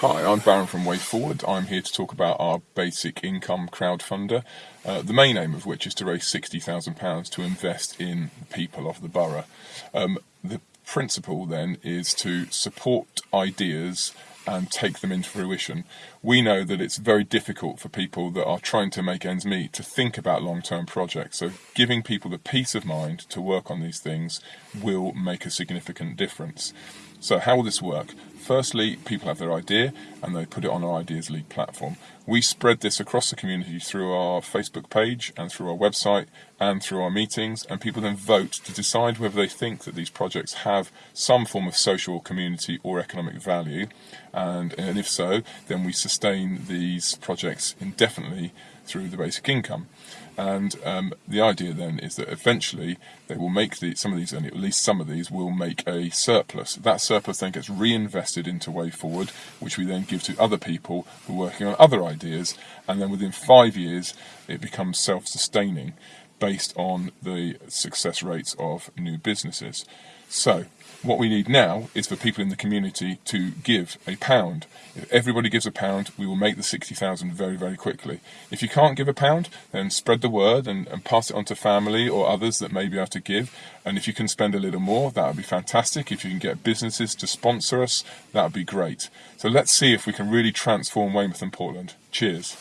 Hi, I'm Baron from Way Forward. I'm here to talk about our basic income crowdfunder, uh, the main aim of which is to raise £60,000 to invest in people of the borough. Um, the principle then is to support ideas and take them into fruition. We know that it's very difficult for people that are trying to make ends meet to think about long-term projects. So giving people the peace of mind to work on these things will make a significant difference. So how will this work? Firstly, people have their idea and they put it on our Ideas League platform. We spread this across the community through our Facebook page and through our website and through our meetings, and people then vote to decide whether they think that these projects have some form of social, community, or economic value. And, and if so, then we sustain these projects indefinitely through the basic income. And um, the idea then is that eventually they will make the, some of these, at least some of these, will make a surplus. That surplus then gets reinvested into Way Forward, which we then give to other people who are working on other ideas, and then within five years it becomes self-sustaining based on the success rates of new businesses. So, what we need now is for people in the community to give a pound. If everybody gives a pound, we will make the 60,000 very, very quickly. If you can't give a pound, then spread the word and, and pass it on to family or others that may be able to give. And if you can spend a little more, that would be fantastic. If you can get businesses to sponsor us, that would be great. So let's see if we can really transform Weymouth and Portland. Cheers.